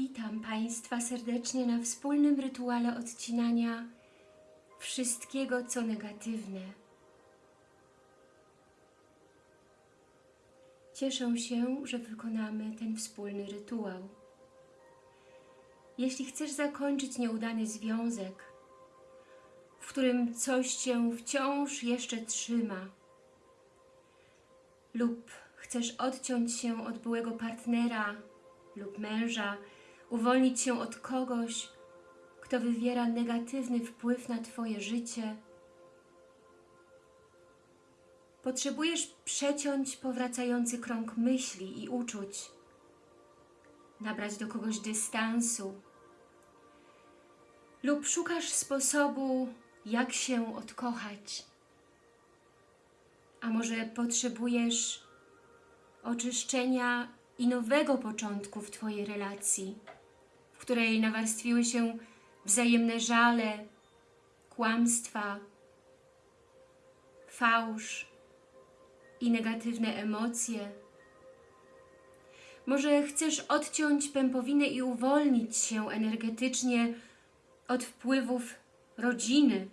Witam Państwa serdecznie na wspólnym rytuale odcinania wszystkiego, co negatywne. Cieszę się, że wykonamy ten wspólny rytuał. Jeśli chcesz zakończyć nieudany związek, w którym coś Cię wciąż jeszcze trzyma, lub chcesz odciąć się od byłego partnera lub męża, uwolnić się od kogoś, kto wywiera negatywny wpływ na Twoje życie, potrzebujesz przeciąć powracający krąg myśli i uczuć, nabrać do kogoś dystansu. Lub szukasz sposobu, jak się odkochać. A może potrzebujesz oczyszczenia i nowego początku w Twojej relacji, której nawarstwiły się wzajemne żale, kłamstwa, fałsz i negatywne emocje. Może chcesz odciąć pępowinę i uwolnić się energetycznie od wpływów rodziny.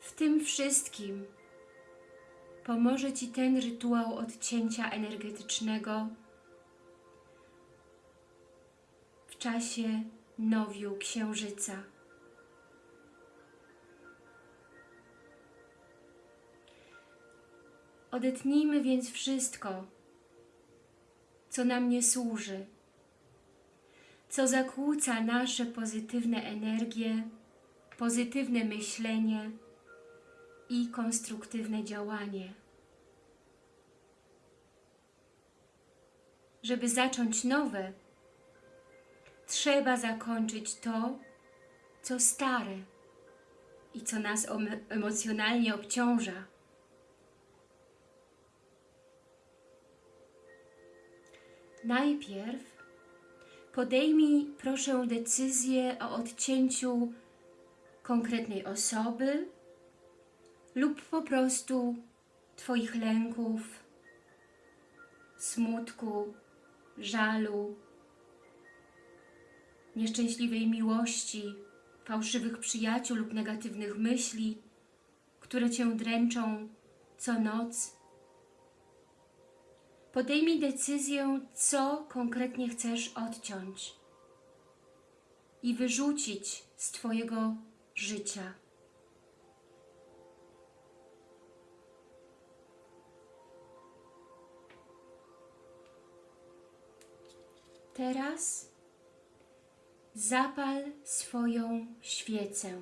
W tym wszystkim pomoże Ci ten rytuał odcięcia energetycznego czasie nowiu księżyca. Odetnijmy więc wszystko, co nam nie służy, co zakłóca nasze pozytywne energie, pozytywne myślenie i konstruktywne działanie. Żeby zacząć nowe, trzeba zakończyć to, co stare i co nas emocjonalnie obciąża. Najpierw podejmij proszę decyzję o odcięciu konkretnej osoby lub po prostu Twoich lęków, smutku, żalu, nieszczęśliwej miłości, fałszywych przyjaciół lub negatywnych myśli, które Cię dręczą co noc. Podejmij decyzję, co konkretnie chcesz odciąć i wyrzucić z Twojego życia. Teraz zapal swoją świecę.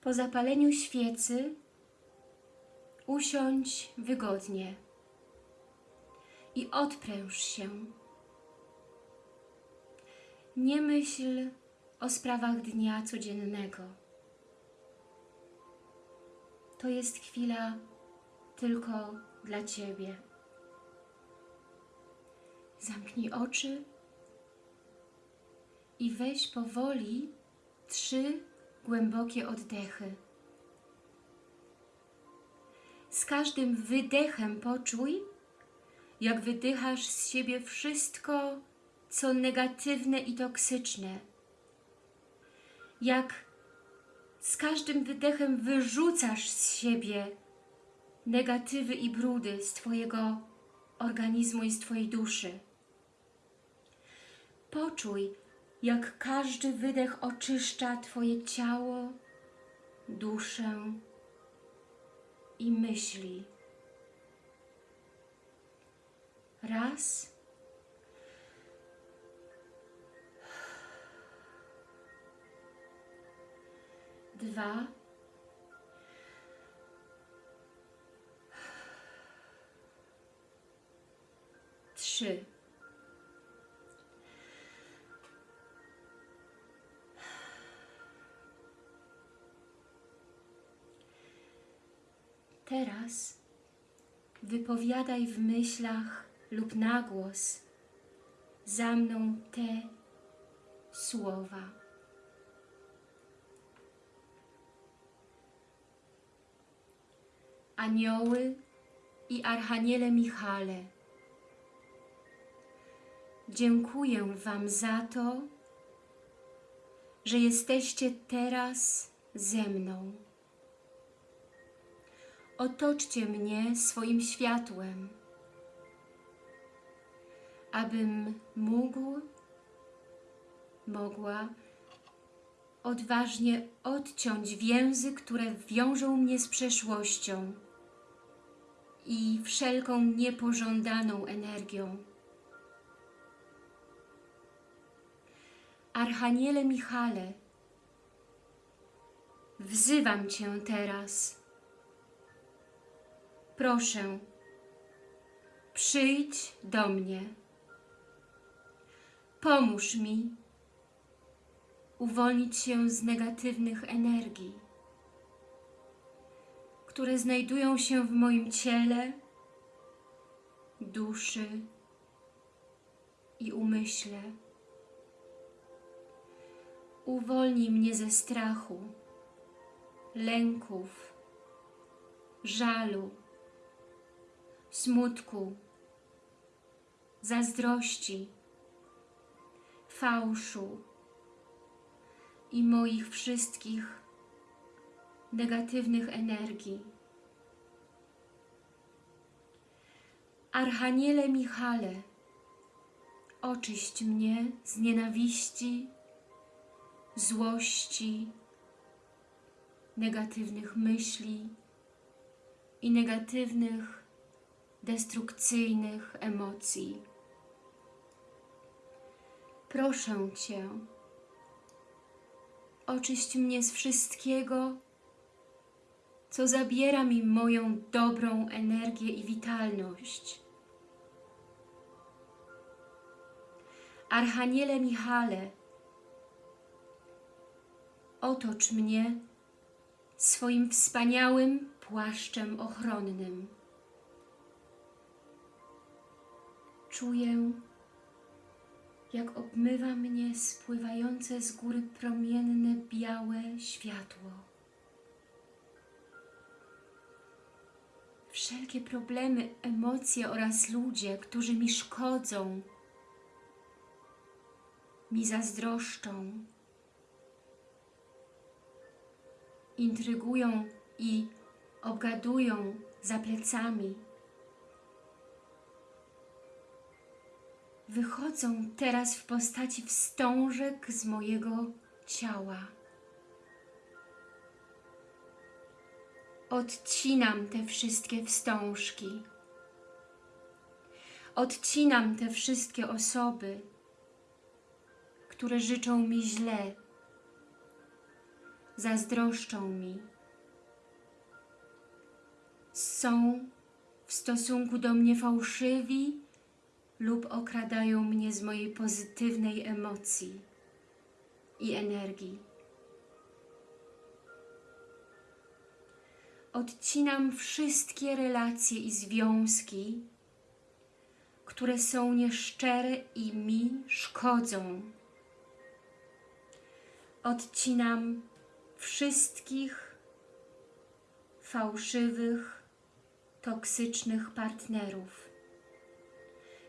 Po zapaleniu świecy usiądź wygodnie i odpręż się. Nie myśl o sprawach dnia codziennego. To jest chwila tylko dla Ciebie. Zamknij oczy i weź powoli trzy głębokie oddechy. Każdym wydechem poczuj, jak wydychasz z siebie wszystko, co negatywne i toksyczne. Jak z każdym wydechem wyrzucasz z siebie negatywy i brudy z Twojego organizmu i z Twojej duszy. Poczuj, jak każdy wydech oczyszcza Twoje ciało, duszę i myśli. Raz. Dwa. Trzy. Teraz wypowiadaj w myślach lub na głos za mną te słowa. Anioły i Archaniele Michale, dziękuję Wam za to, że jesteście teraz ze mną. Otoczcie mnie swoim światłem, abym mógł, mogła odważnie odciąć więzy, które wiążą mnie z przeszłością i wszelką niepożądaną energią. Archaniele Michale, wzywam Cię teraz. Proszę, przyjdź do mnie. Pomóż mi uwolnić się z negatywnych energii, które znajdują się w moim ciele, duszy i umyśle. Uwolnij mnie ze strachu, lęków, żalu, smutku, zazdrości, fałszu i moich wszystkich negatywnych energii. Archaniele Michale, oczyść mnie z nienawiści, złości, negatywnych myśli i negatywnych, destrukcyjnych emocji. Proszę Cię, oczyść mnie z wszystkiego, co zabiera mi moją dobrą energię i witalność. Archaniele Michale, otocz mnie swoim wspaniałym płaszczem ochronnym. Czuję, jak obmywa mnie spływające z góry promienne, białe światło. Wszelkie problemy, emocje oraz ludzie, którzy mi szkodzą, mi zazdroszczą, intrygują i obgadują za plecami, wychodzą teraz w postaci wstążek z mojego ciała. Odcinam te wszystkie wstążki. Odcinam te wszystkie osoby, które życzą mi źle, zazdroszczą mi, są w stosunku do mnie fałszywi lub okradają mnie z mojej pozytywnej emocji i energii. Odcinam wszystkie relacje i związki, które są nieszczere i mi szkodzą. Odcinam wszystkich fałszywych, toksycznych partnerów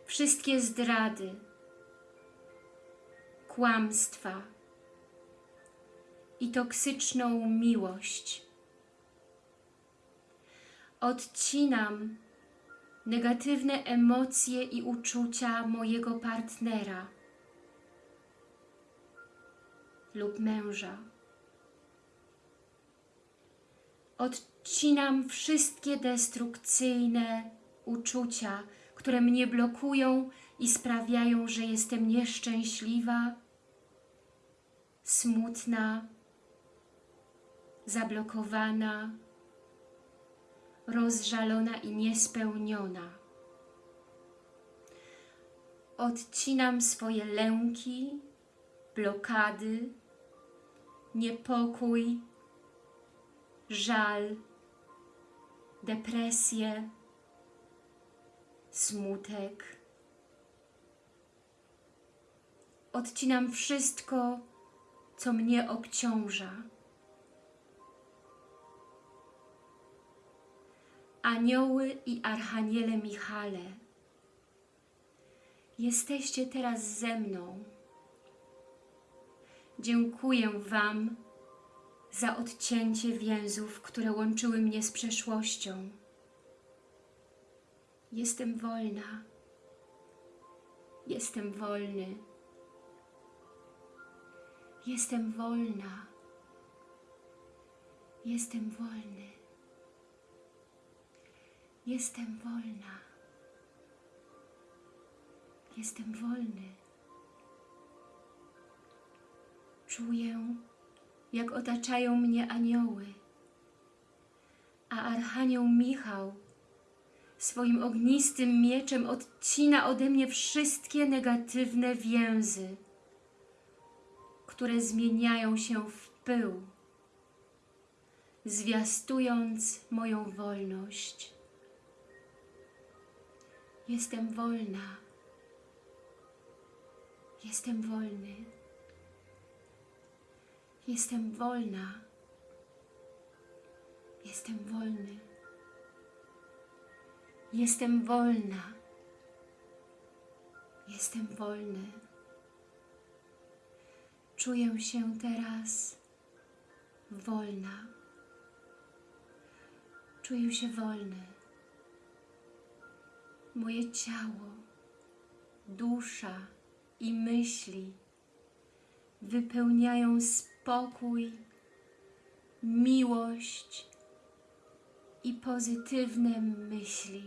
wszystkie zdrady, kłamstwa i toksyczną miłość. Odcinam negatywne emocje i uczucia mojego partnera lub męża. Odcinam wszystkie destrukcyjne uczucia, które mnie blokują i sprawiają, że jestem nieszczęśliwa, smutna, zablokowana, rozżalona i niespełniona. Odcinam swoje lęki, blokady, niepokój, żal, depresję, smutek. Odcinam wszystko, co mnie obciąża. Anioły i Archaniele Michale, jesteście teraz ze mną. Dziękuję Wam za odcięcie więzów, które łączyły mnie z przeszłością. Jestem wolna. Jestem wolny. Jestem wolna. Jestem wolny. Jestem wolna. Jestem wolny. Czuję, jak otaczają mnie anioły, a Archanioł Michał swoim ognistym mieczem odcina ode mnie wszystkie negatywne więzy, które zmieniają się w pył, zwiastując moją wolność. Jestem wolna. Jestem wolny. Jestem wolna. Jestem wolny. Jestem wolna. Jestem wolny. Czuję się teraz wolna. Czuję się wolny. Moje ciało, dusza i myśli wypełniają spokój, miłość i pozytywne myśli.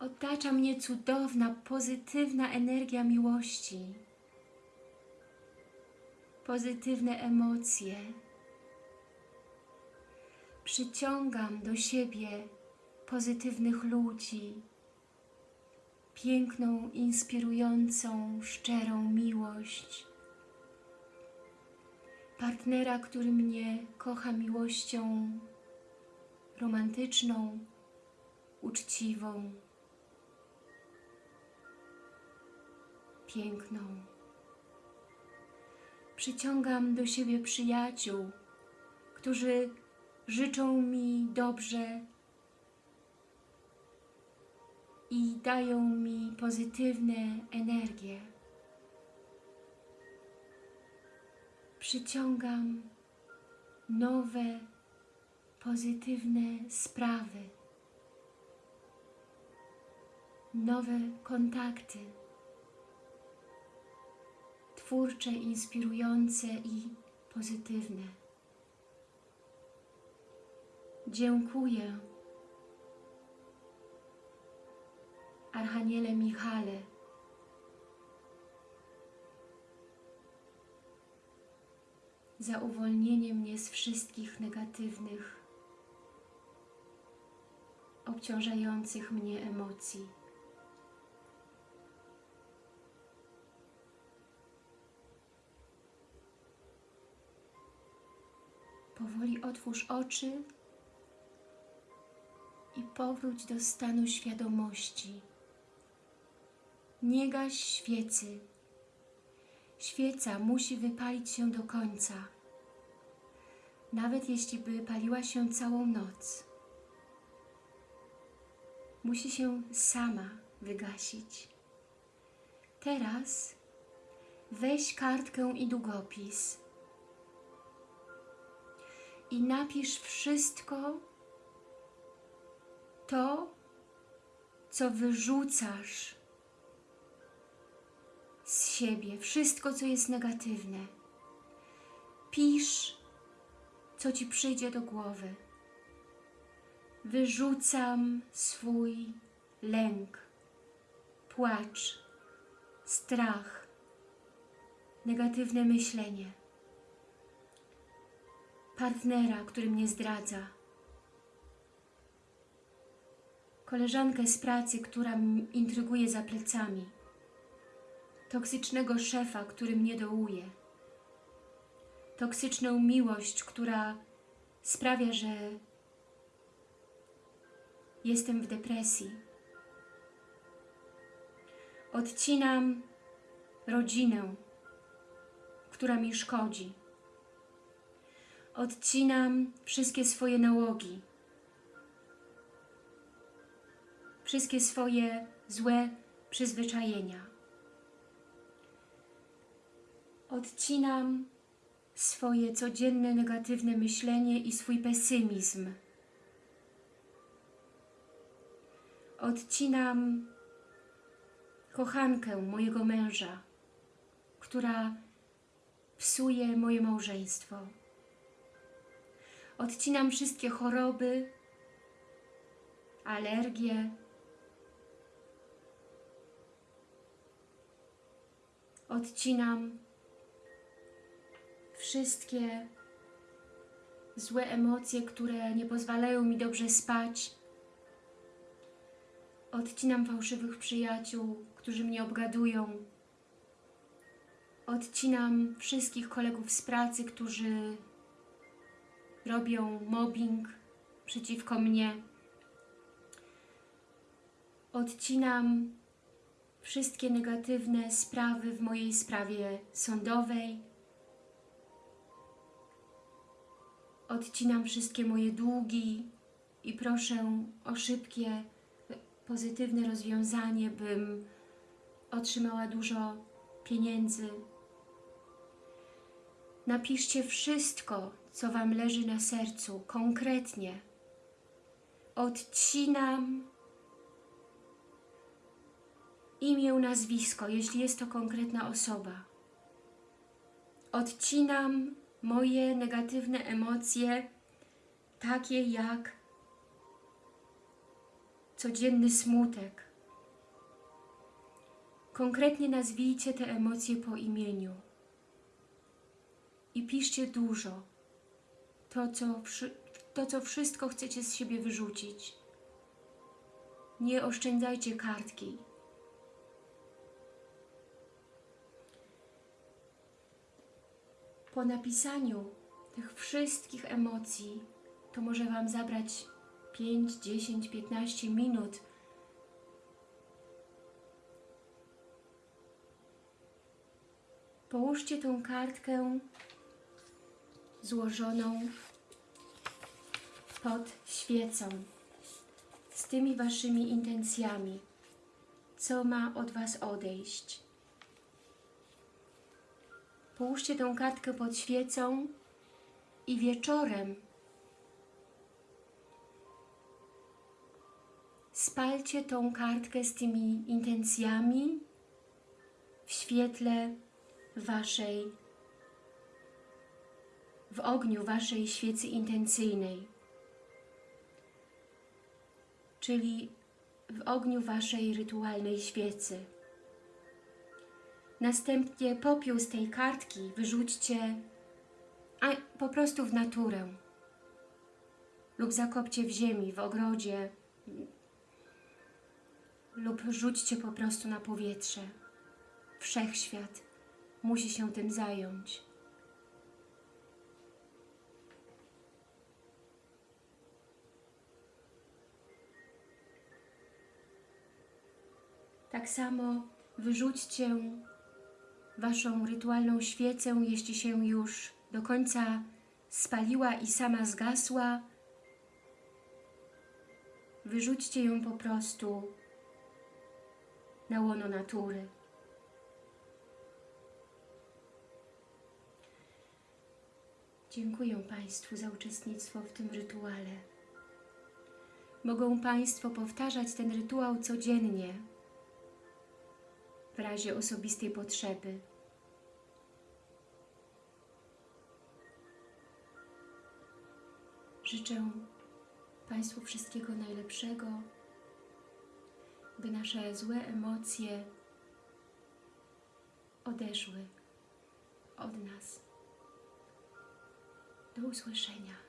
Otacza mnie cudowna, pozytywna energia miłości, pozytywne emocje. Przyciągam do siebie pozytywnych ludzi, piękną, inspirującą, szczerą miłość. Partnera, który mnie kocha miłością romantyczną, uczciwą, piękną. Przyciągam do siebie przyjaciół, którzy życzą mi dobrze i dają mi pozytywne energie. Przyciągam nowe, pozytywne sprawy, nowe kontakty, twórcze, inspirujące i pozytywne. Dziękuję. Archaniele Michale, za uwolnienie mnie z wszystkich negatywnych, obciążających mnie emocji. Powoli otwórz oczy i powróć do stanu świadomości. Nie gaś świecy. Świeca musi wypalić się do końca, nawet jeśli by paliła się całą noc. Musi się sama wygasić. Teraz weź kartkę i długopis i napisz wszystko to, co wyrzucasz z siebie, wszystko, co jest negatywne. Pisz, co Ci przyjdzie do głowy. Wyrzucam swój lęk, płacz, strach, negatywne myślenie, partnera, który mnie zdradza, koleżankę z pracy, która intryguje za plecami, toksycznego szefa, który mnie dołuje, toksyczną miłość, która sprawia, że jestem w depresji. Odcinam rodzinę, która mi szkodzi. Odcinam wszystkie swoje nałogi, wszystkie swoje złe przyzwyczajenia. Odcinam swoje codzienne negatywne myślenie i swój pesymizm. Odcinam kochankę mojego męża, która psuje moje małżeństwo. Odcinam wszystkie choroby, alergie, odcinam wszystkie złe emocje, które nie pozwalają mi dobrze spać. Odcinam fałszywych przyjaciół, którzy mnie obgadują. Odcinam wszystkich kolegów z pracy, którzy robią mobbing przeciwko mnie. Odcinam wszystkie negatywne sprawy w mojej sprawie sądowej. Odcinam wszystkie moje długi i proszę o szybkie, pozytywne rozwiązanie, bym otrzymała dużo pieniędzy. Napiszcie wszystko, co Wam leży na sercu, konkretnie. Odcinam imię, nazwisko, jeśli jest to konkretna osoba. Odcinam moje negatywne emocje, takie jak codzienny smutek. Konkretnie nazwijcie te emocje po imieniu i piszcie dużo. To co, to, co wszystko chcecie z siebie wyrzucić. Nie oszczędzajcie kartki. Po napisaniu tych wszystkich emocji to może Wam zabrać 5, 10, 15 minut. Połóżcie tą kartkę złożoną pod świecą z tymi Waszymi intencjami, co ma od Was odejść. Połóżcie tę kartkę pod świecą i wieczorem spalcie tą kartkę z tymi intencjami w świetle Waszej, w ogniu Waszej świecy intencyjnej, czyli w ogniu Waszej rytualnej świecy. Następnie popiół z tej kartki wyrzućcie a po prostu w naturę lub zakopcie w ziemi, w ogrodzie lub rzućcie po prostu na powietrze. Wszechświat musi się tym zająć. Tak samo wyrzućcie Waszą rytualną świecę, jeśli się już do końca spaliła i sama zgasła, wyrzućcie ją po prostu na łono natury. Dziękuję Państwu za uczestnictwo w tym rytuale. Mogą Państwo powtarzać ten rytuał codziennie, w razie osobistej potrzeby. Życzę Państwu wszystkiego najlepszego, by nasze złe emocje odeszły od nas. Do usłyszenia.